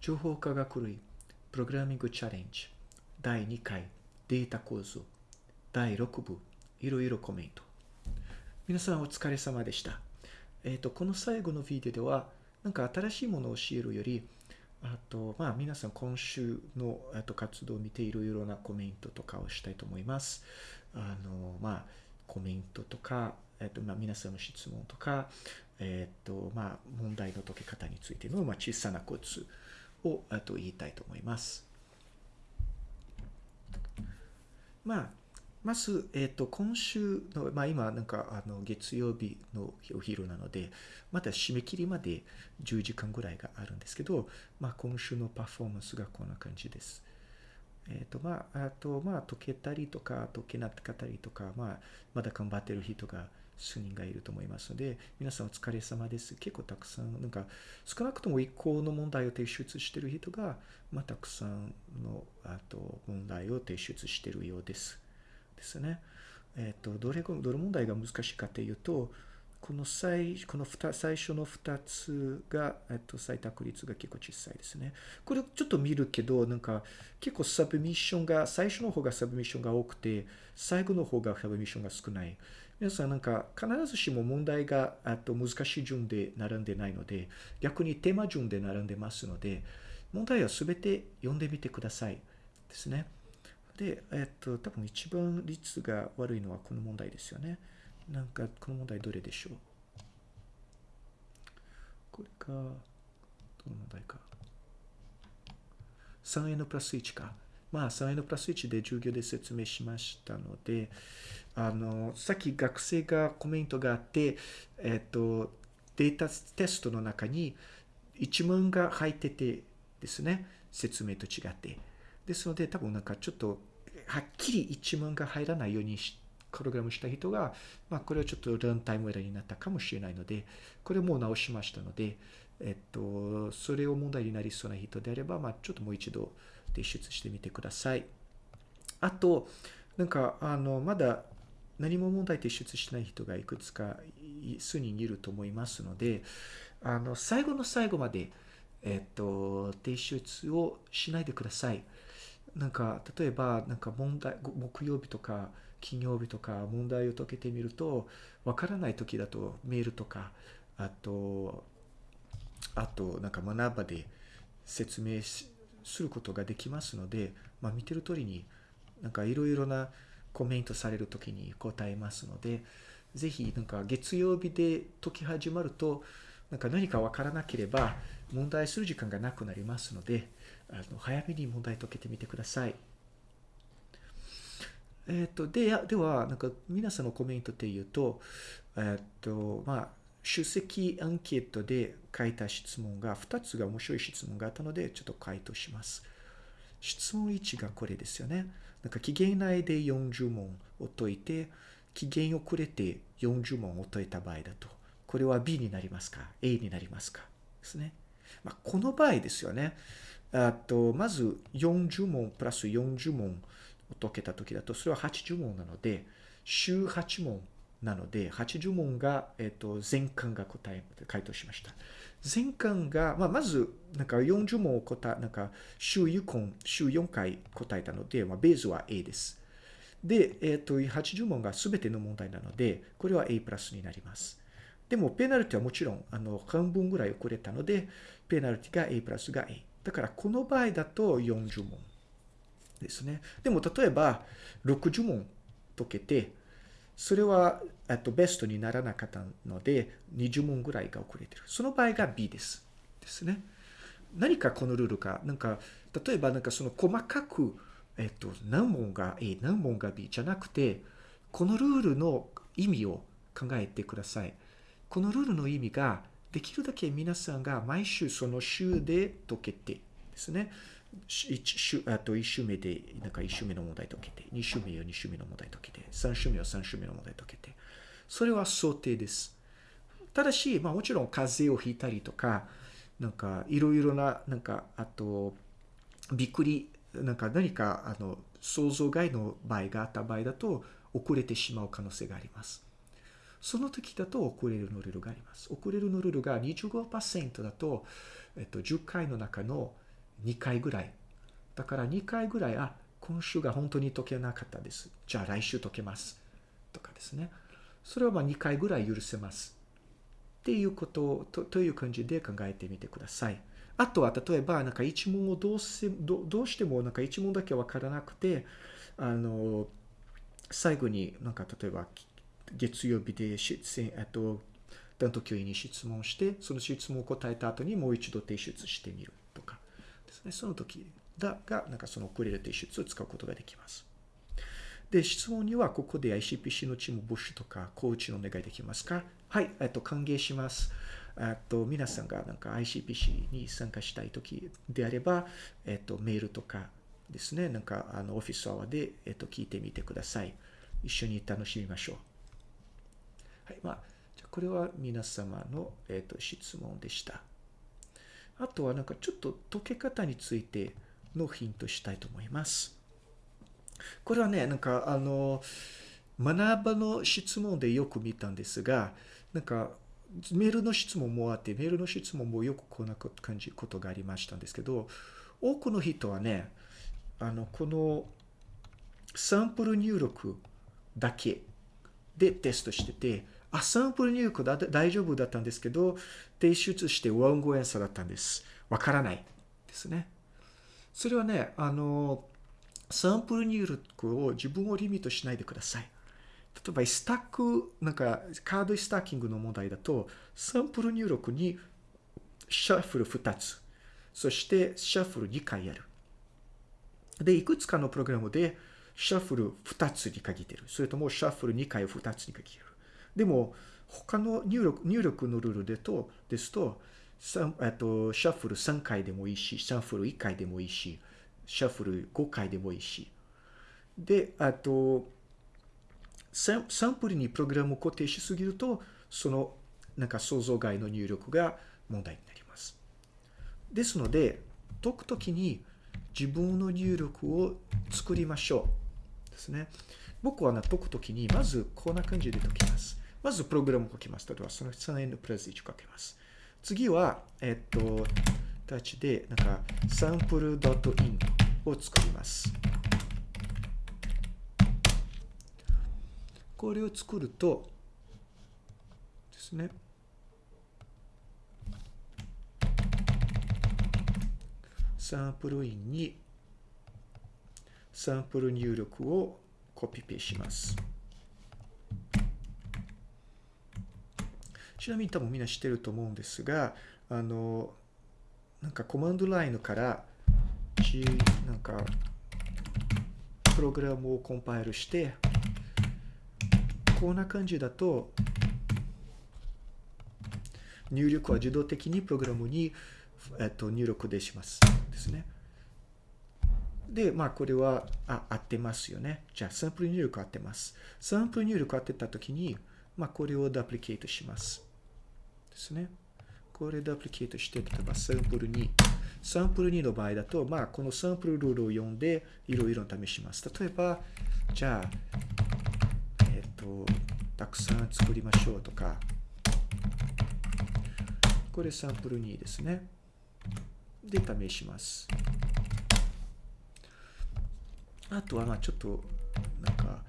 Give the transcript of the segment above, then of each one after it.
情報科学類プログラミングチャレンジ第2回データ構造第6部いろいろコメント。皆さんお疲れ様でした。えっ、とこの最後のビデオではなんか新しいものを教えるよりあとまあ皆さん今週のと活動を見ていろいろなコメントとかをしたいと思います。あのまあコメントとかえっとまあ、皆さんの質問とか、えっとまあ、問題の解け方についての、まあ、小さなコツをあと言いたいと思います。まあ、まず、えっ、と、今週の、まあ今、なんか、あの、月曜日のお昼なので、まだ締め切りまで10時間ぐらいがあるんですけど、まあ今週のパフォーマンスがこんな感じです。えっ、と、まあ、あと、まあ、解けたりとか、解けなかったりとか、まあ、まだ頑張ってる人が数人がいると思いますので、皆さんお疲れ様です。結構たくさん、なんか少なくとも1個の問題を提出している人が、まあ、たくさんのあと問題を提出しているようです。ですね。えっ、ー、と、どれ、どれ問題が難しいかというと、この最この最初の2つが、えっと、採択率が結構小さいですね。これちょっと見るけど、なんか結構サブミッションが、最初の方がサブミッションが多くて、最後の方がサブミッションが少ない。皆さんなんか必ずしも問題があと難しい順で並んでないので、逆にテーマ順で並んでますので、問題はすべて読んでみてください。ですね。で、えっと、多分一番率が悪いのはこの問題ですよね。なんか、この問題どれでしょう？これか、どの問題か。3n プラス1か。まあ、3n プラス1で授業で説明しましたので、あの、さっき学生がコメントがあって、えっと、データテストの中に一文が入っててですね、説明と違って。ですので、多分なんかちょっと、はっきり一文が入らないようにしプログラムした人が、まあ、これはちょっとランタイムエラーになったかもしれないので、これもう直しましたので、えっと、それを問題になりそうな人であれば、まあ、ちょっともう一度提出してみてください。あと、なんか、あの、まだ何も問題提出しない人がいくつか数人いると思いますので、あの、最後の最後まで、えっと、提出をしないでください。なんか、例えば、なんか問題、木曜日とか、金曜日とか問題を解けてみると、わからない時だとメールとか、あと、あと、なんか学ばで説明することができますので、まあ見てる通りに、なんかいろいろなコメントされる時に答えますので、ぜひなんか月曜日で解き始まると、なんか何かわからなければ問題する時間がなくなりますので、あの早めに問題解けてみてください。えっ、ー、と、で、では、なんか皆さんのコメントで言うと、えっ、ー、と、まあ、出席アンケートで書いた質問が、2つが面白い質問があったので、ちょっと回答します。質問1がこれですよね。なんか期限内で40問を解いて、期限遅れて40問を解いた場合だと、これは B になりますか ?A になりますか？ですね。まあ、この場合ですよね。あと、まず40問プラス40問を解けた時だと、それは80問なので、週8問なので、80問が、えっ、と、全巻が答え、回答しました。全巻が、まあ、まず、なんか40問を答え、なんか、週4回、週4回答えたので、まあ、ベースは A です。で、えっ、ー、と、80問が全ての問題なので、これは A プラスになります。でも、ペナルティはもちろん、あの、半分ぐらい遅れたので、ペナルティが A プラスが A。だから、この場合だと40問。ですね。でも例えば60問解けて、それはえっとベストにならなかったので20問ぐらいが遅れてる。その場合が B です。ですね。何かこのルールか、なんか、例えばなんかその細かく、えっと、何問が A、何問が B じゃなくて、このルールの意味を考えてください。このルールの意味が、できるだけ皆さんが毎週その週で解けてですね。1週、あと1週目で、なんか1週目の問題解けて、2週目は2週目の問題解けて、3週目は3週目の問題解けて、それは想定です。ただし、まあもちろん風邪をひいたりとか、なんかいろいろな、なんか、あと、びっくり、なんか何か、あの、想像外の場合があった場合だと、遅れてしまう可能性があります。その時だと遅れるのルルがあります。遅れるのルルが25%だと、えっと、10回の中の2回ぐらい。だから2回ぐらい、あ、今週が本当に解けなかったです。じゃあ来週解けます。とかですね。それはまあ2回ぐらい許せます。っていうこととという感じで考えてみてください。あとは例えばなんか一問をどうせどどうしてもなんか一問だけわからなくてあの最後になんか例えば月曜日で、えっと、担当教員に質問して、その質問を答えた後にもう一度提出してみるですね。その時だが、なんかその遅れる提出を使うことができます。で、質問にはここで ICPC のチーム募集とか、コーチのお願いできますか？はい、えっと、歓迎します。えっと、皆さんがなんか ICPC に参加したい時であれば、えっと、メールとかですね、なんかあのオフィスアワーで、えっと、聞いてみてください。一緒に楽しみましょう。はい、まあ、じゃこれは皆様の、えっと、質問でした。あとはなんかちょっと解け方についてのヒントしたいと思います。これはね、なんかあの、学ばの質問でよく見たんですが、なんかメールの質問もあって、メールの質問もよくこんな感じことがありましたんですけど、多くの人はね、あの、このサンプル入力だけでテストしてて、あ、サンプル入力だ大丈夫だったんですけど、提出してワンゴエンサだったんです。わからないですね。それはね、あの、サンプル入力を自分をリミットしないでください。例えば、スタック、なんか、カードスタッキングの問題だと、サンプル入力にシャッフル2つ、そしてシャッフル2回やる。で、いくつかのプログラムで、シャッフル2つに限ってる。それとも、シャッフル2回を2つに限ってる。でも、他の入力入力のルールでとですと、えっと、シャッフル3回でもいいし、シャッフル1回でもいいし、シャッフル5回でもいいし。で、あと、サンプルにプログラムを固定しすぎると、その、なんか想像外の入力が問題になります。ですので、解くときに自分の入力を作りましょう。ですね。僕は解くときに、まずこんな感じで解きます。まずプログラムを書きます。例えば、その3円のプレス1を書きます。次は、えっと、タッチで、なんか、サンプル .int を作ります。これを作ると、ですね。サンプルインにサンプル入力をコピペします。ちなみに多分みんな知ってると思うんですが、あの、なんかコマンドラインから、ちなんか、プログラムをコンパイルして、こんな感じだと、入力は自動的にプログラムに、えっと、入力でします。ですね。で、まあ、これは、あ、合ってますよね。じゃあ、サンプル入力合ってます。サンプル入力合ってたときに、まあ、これをダプリケートします。ですね。これでアプリケートして、例えばサンプル2。サンプル2の場合だと、まあ、このサンプルルールを読んで、いろいろ試します。例えば、じゃあ、えっ、と、たくさん作りましょうとか、これサンプル2ですね。で、試します。あとは、まあ、ちょっと、なんか、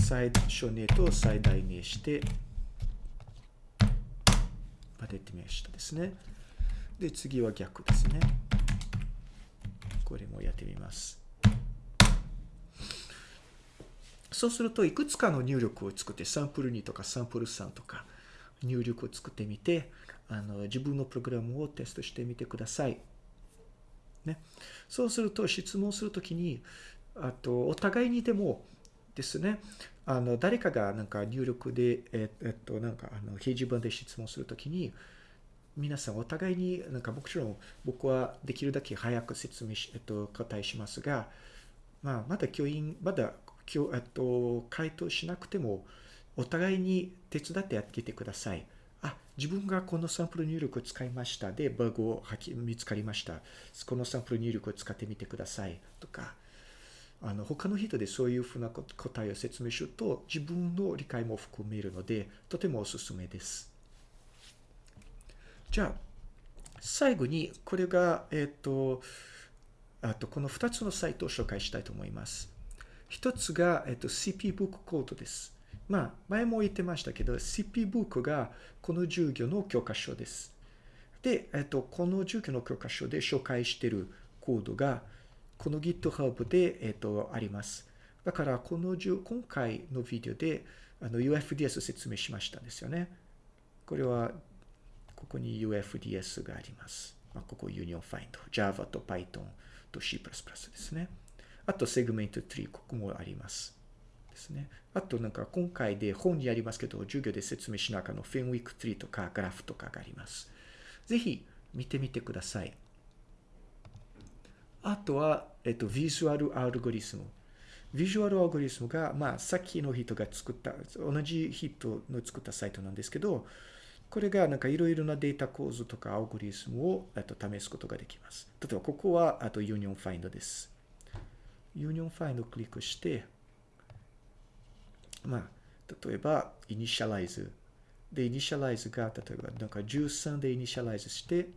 最初値と最大値して、までってましたですね。で、次は逆ですね。これもやってみます。そうすると、いくつかの入力を作って、サンプル2とかサンプル3とか入力を作ってみて、あの自分のプログラムをテストしてみてください。ね、そうすると、質問するときに、あと、お互いにでもですね、あの、誰かがなんか入力で、えっと、なんか、あの、掲示板で質問するときに、皆さんお互いになんかもちろん僕はできるだけ早く説明し、えっと、答えしますが、まあ、まだ教員、まだ、えっと、回答しなくても、お互いに手伝ってやっててください。あ、自分がこのサンプル入力を使いました。で、バグを見つかりました。このサンプル入力を使ってみてください。とか、あの他の人でそういうふうな答えを説明すると自分の理解も含めるのでとてもおすすめです。じゃあ、最後に、これが、えっ、と、あと、この2つのサイトを紹介したいと思います。一つが、えっ、と、CP ブックコードです。まあ、前も言ってましたけど、CP ブックがこの授業の教科書です。で、えっ、と、この授業の教科書で紹介しているコードが、この GitHub で、えっ、と、あります。だから、このじゅ、今回のビデオで、あの、UFDS 説明しましたんですよね。これは、ここに UFDS があります。まあ、ここ Union Find、Java と Python と C++ ですね。あと、Segment Tree、ここもあります。ですね。あと、なんか今回で本にありますけど、授業で説明しながらの Fenwick Tree とかグラフとかがあります。ぜひ見てみてください。あとは、えっと、ビジュアルアルゴリズム。ビジュアルアルゴリズムが、まあ、さっきの人が作った、同じ人の作ったサイトなんですけど、これがなんかいろいろなデータ構造とかアルゴリズムをと試すことができます。例えば、ここは、あと Union Find です。Union Find をクリックして、まあ、例えば、Initialize。で、Initialize が、例えば、なんか13で Initialize して、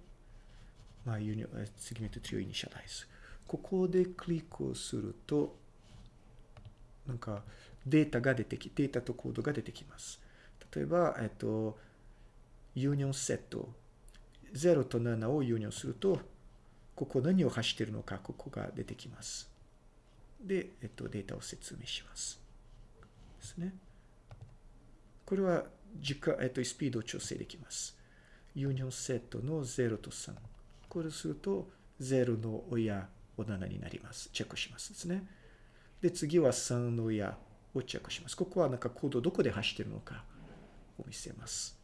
まあ、Union、Segment Tree を Initialize。ここでクリックをすると、なんかデータが出てき、データとコードが出てきます。例えば、えっと、 Union Set。0と7を Union すると、ここ何を走っているのか、ここが出てきます。で、えっと、データを説明します。ですね。これは時間、えっと、スピードを調整できます。ユニオンセットの0と3。これをすると、0の親、お7になります。チェックしますですね。で、次は3の親をチェックします。ここはなんかコードどこで走ってるのかを見せます。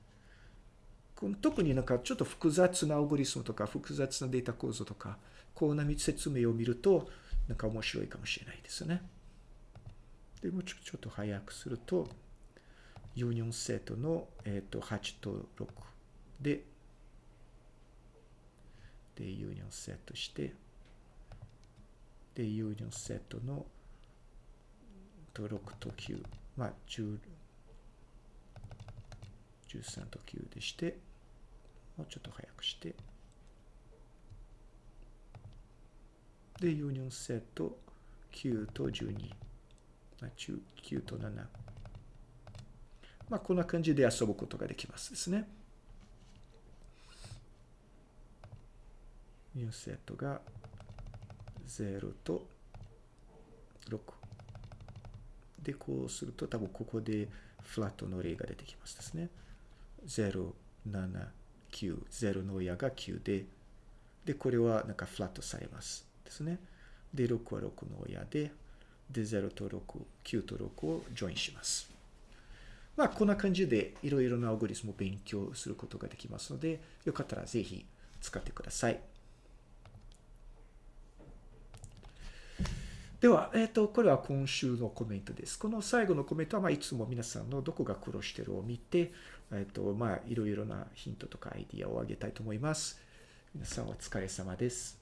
特になんかちょっと複雑なアルゴリスムとか複雑なデータ構造とか、こうな説明を見ると、なんか面白いかもしれないですね。でもうちょちょっと早くすると、ユニオンセットの、えー、と8と6で、で、ユニオンセットして、で、ユニオンセットのと6と9、まあ、10 13と9でして、もうちょっと早くして、で、ユニオンセット9と12、まあ、9と7。まあ、こんな感じで遊ぶことができますですね。ユニオンセットが0と6。で、こうすると多分ここでフラットの例が出てきますですね。0、7、9。0の親が9で、で、これはなんかフラットされますですね。で、6は6の親で、で、0と6、9と6をジョインします。まあ、こんな感じでいろいろなアルゴリスムを勉強することができますので、よかったらぜひ使ってください。では、えっ、ー、と、これは今週のコメントです。この最後のコメントは、まあ、いつも皆さんのどこが苦労してるを見て、えっ、ー、と、まあ、いろいろなヒントとかアイディアをあげたいと思います。皆さんお疲れ様です。